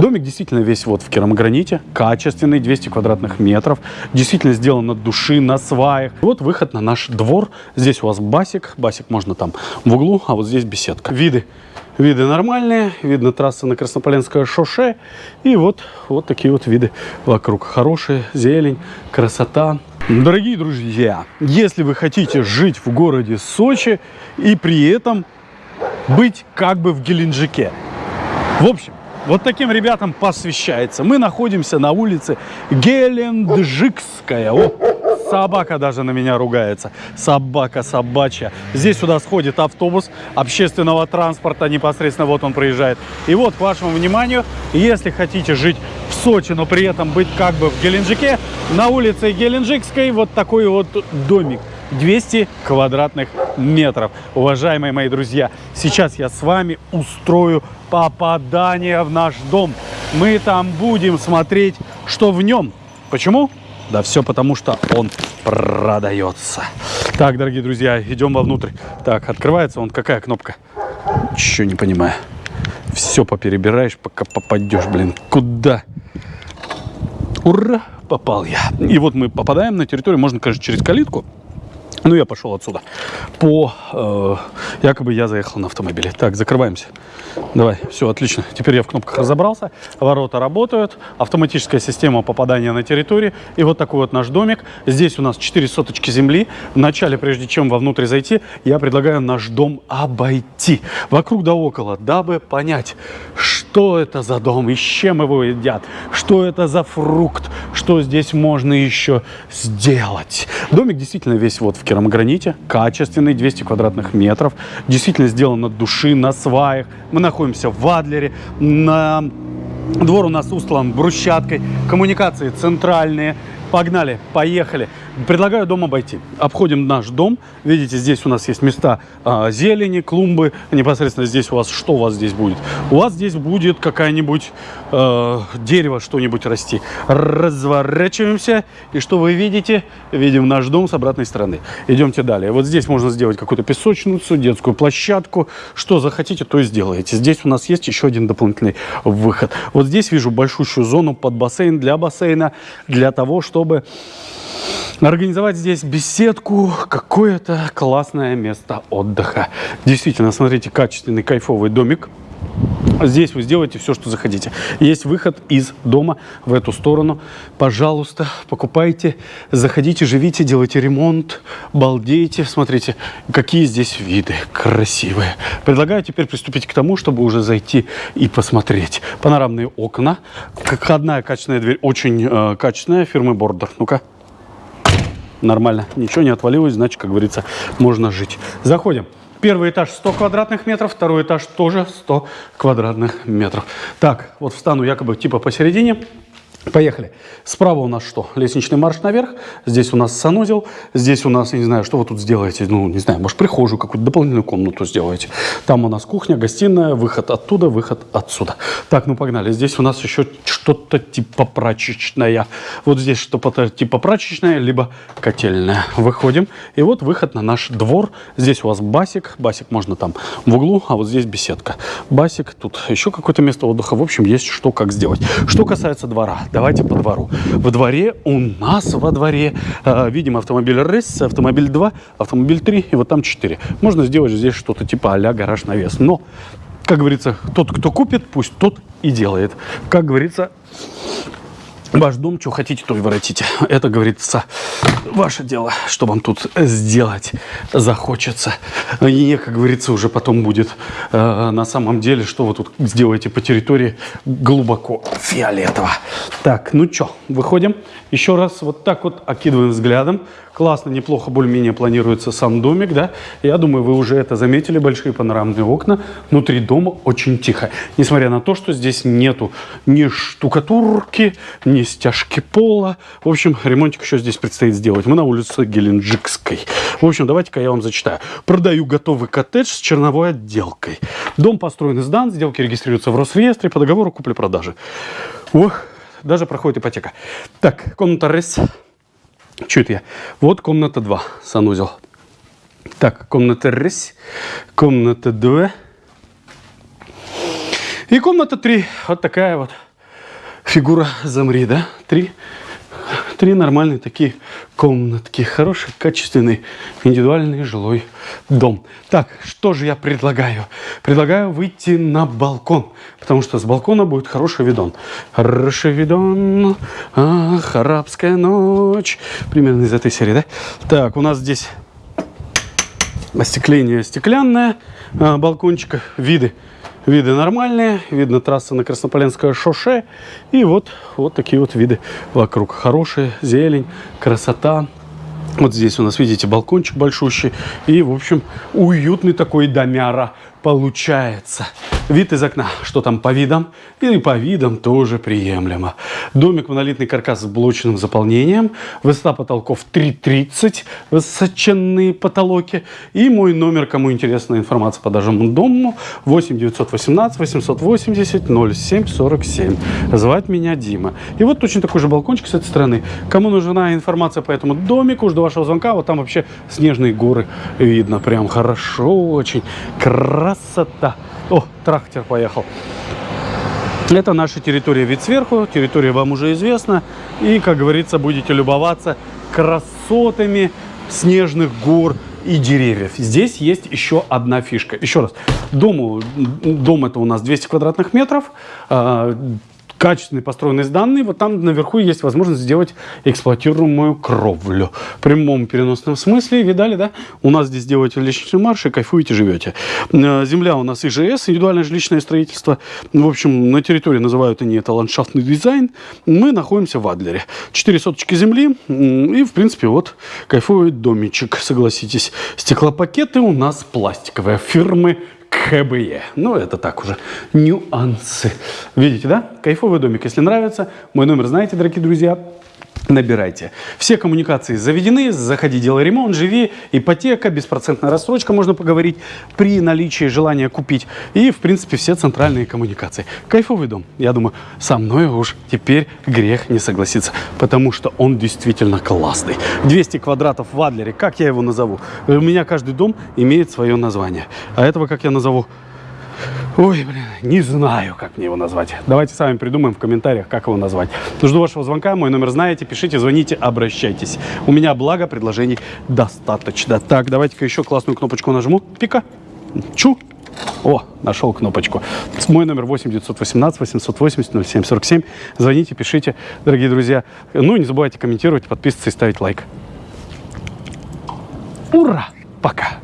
Домик действительно весь вот в керамограните, качественный, 200 квадратных метров, действительно сделан от души, на сваях. Вот выход на наш двор. Здесь у вас басик, басик можно там в углу, а вот здесь беседка. Виды Виды нормальные, видно трасса на Краснополенское шоссе. И вот, вот такие вот виды вокруг. Хорошая зелень, красота. Дорогие друзья, если вы хотите жить в городе Сочи и при этом быть как бы в Геленджике. В общем, вот таким ребятам посвящается. Мы находимся на улице Геленджикская. О, собака даже на меня ругается. Собака собачья. Здесь сюда сходит автобус общественного транспорта. Непосредственно вот он проезжает. И вот, к вашему вниманию, если хотите жить в Сочи, но при этом быть как бы в Геленджике, на улице Геленджикской вот такой вот домик. 200 квадратных метров. Уважаемые мои друзья, сейчас я с вами устрою попадание в наш дом. Мы там будем смотреть, что в нем. Почему? Да все потому, что он продается. Так, дорогие друзья, идем вовнутрь. Так, открывается он. Какая кнопка? Еще не понимаю. Все поперебираешь, пока попадешь, блин. Куда? Ура! Попал я. И вот мы попадаем на территорию, можно, конечно, через калитку. Ну, я пошел отсюда. По... Э, якобы я заехал на автомобиле. Так, закрываемся. Давай, все, отлично. Теперь я в кнопках разобрался. Ворота работают. Автоматическая система попадания на территорию. И вот такой вот наш домик. Здесь у нас 4 соточки земли. Вначале, прежде чем вовнутрь зайти, я предлагаю наш дом обойти. Вокруг да около, дабы понять, что это за дом и с чем его едят. Что это за фрукт. Что здесь можно еще сделать. Домик действительно весь вот в керамограните, качественный, 200 квадратных метров, действительно сделан от души, на сваях. Мы находимся в Адлере, на... Двор у нас устлан брусчаткой, коммуникации центральные. Погнали, поехали. Предлагаю дом обойти. Обходим наш дом. Видите, здесь у нас есть места а, зелени, клумбы. Непосредственно здесь у вас, что у вас здесь будет? У вас здесь будет какая-нибудь э, дерево, что-нибудь расти. Разворачиваемся. И что вы видите? Видим наш дом с обратной стороны. Идемте далее. Вот здесь можно сделать какую-то песочницу, детскую площадку. Что захотите, то и сделаете. Здесь у нас есть еще один дополнительный выход. Вот здесь вижу большущую зону под бассейн для бассейна, для того, чтобы организовать здесь беседку, какое-то классное место отдыха. Действительно, смотрите, качественный кайфовый домик. Здесь вы сделаете все, что захотите. Есть выход из дома в эту сторону. Пожалуйста, покупайте, заходите, живите, делайте ремонт, балдейте. Смотрите, какие здесь виды красивые. Предлагаю теперь приступить к тому, чтобы уже зайти и посмотреть. Панорамные окна. Как одна качественная дверь, очень э, качественная, фирмы Бордер. Ну-ка нормально. Ничего не отвалилось, значит, как говорится, можно жить. Заходим. Первый этаж 100 квадратных метров, второй этаж тоже 100 квадратных метров. Так, вот встану якобы типа посередине. Поехали. Справа у нас что? Лестничный марш наверх. Здесь у нас санузел. Здесь у нас, я не знаю, что вы тут сделаете. Ну, не знаю, может, прихожую, какую-то дополнительную комнату сделаете. Там у нас кухня, гостиная, выход оттуда, выход отсюда. Так, ну погнали. Здесь у нас еще что-то типа прачечная. Вот здесь что-то типа прачечная, либо котельная. Выходим. И вот выход на наш двор. Здесь у вас басик. Басик можно там в углу, а вот здесь беседка. Басик, тут еще какое-то место отдыха. В общем, есть что как сделать. Что касается двора давайте по двору. Во дворе у нас во дворе э, видим автомобиль RS, автомобиль 2, автомобиль 3 и вот там 4. Можно сделать здесь что-то типа а-ля гараж навес. Но, как говорится, тот, кто купит, пусть тот и делает. Как говорится, Ваш дом, что хотите, то и воротите. Это, говорится, ваше дело, что вам тут сделать захочется. И, как говорится, уже потом будет э, на самом деле, что вы тут сделаете по территории глубоко фиолетово. Так, ну что, выходим. Еще раз вот так вот окидываем взглядом Классно, неплохо, более-менее планируется сам домик, да. Я думаю, вы уже это заметили, большие панорамные окна. Внутри дома очень тихо. Несмотря на то, что здесь нету ни штукатурки, ни стяжки пола. В общем, ремонтик еще здесь предстоит сделать. Мы на улице Геленджикской. В общем, давайте-ка я вам зачитаю. Продаю готовый коттедж с черновой отделкой. Дом построен и сдан, сделки регистрируются в Росреестре по договору купли-продажи. Ох, даже проходит ипотека. Так, комната. Что это я? Вот комната 2, санузел. Так, комната раз, комната 2. И комната 3. Вот такая вот фигура замри, да? Три, три нормальные такие комнатки. Хороший, качественный, индивидуальный жилой дом. Так, что же я предлагаю? Предлагаю выйти на балкон, потому что с балкона будет хороший видон. Хороший видон, ах, арабская ночь. Примерно из этой серии, да? Так, у нас здесь остекление стеклянное, а, балкончика, виды Виды нормальные, видно трасса на Краснополенское шоссе. И вот, вот такие вот виды вокруг. Хорошая зелень, красота. Вот здесь у нас, видите, балкончик большущий. И, в общем, уютный такой домяра получается. Вид из окна, что там по видам? И по видам тоже приемлемо. Домик монолитный каркас с блочным заполнением. Высота потолков 3,30. Высоченные потолки. И мой номер, кому интересна информация по данному дому, 8 918 880 07 47. Звать меня Дима. И вот точно такой же балкончик с этой стороны. Кому нужна информация по этому домику, жду вашего звонка. Вот там вообще снежные горы видно. Прям хорошо очень. Красота. О, трактор поехал. Это наша территория вид сверху. Территория вам уже известна. И, как говорится, будете любоваться красотами снежных гор и деревьев. Здесь есть еще одна фишка. Еще раз. Дому, дом это у нас 200 квадратных метров. Качественный построенный данные, вот там наверху есть возможность сделать эксплуатируемую кровлю. В прямом переносном смысле, видали, да? У нас здесь делаете личный марш и кайфуете, живете. Э, земля у нас ИЖС, индивидуальное жилищное строительство. В общем, на территории называют они это ландшафтный дизайн. Мы находимся в Адлере. Четыре соточки земли и, в принципе, вот кайфует домичек, согласитесь. Стеклопакеты у нас пластиковые фирмы ХБЕ. Ну, это так уже нюансы. Видите, да? Кайфовый домик. Если нравится, мой номер знаете, дорогие друзья набирайте. Все коммуникации заведены, заходи, делай ремонт, живи, ипотека, беспроцентная рассрочка, можно поговорить, при наличии желания купить. И, в принципе, все центральные коммуникации. Кайфовый дом. Я думаю, со мной уж теперь грех не согласиться, потому что он действительно классный. 200 квадратов в Адлере, как я его назову? У меня каждый дом имеет свое название. А этого, как я назову? Ой, блин, не знаю, как мне его назвать. Давайте сами придумаем в комментариях, как его назвать. Жду вашего звонка, мой номер знаете, пишите, звоните, обращайтесь. У меня, благо, предложений достаточно. Так, давайте-ка еще классную кнопочку нажму. Пика. Чу. О, нашел кнопочку. Мой номер 8 918 880 0747. Звоните, пишите, дорогие друзья. Ну не забывайте комментировать, подписываться и ставить лайк. Ура! Пока!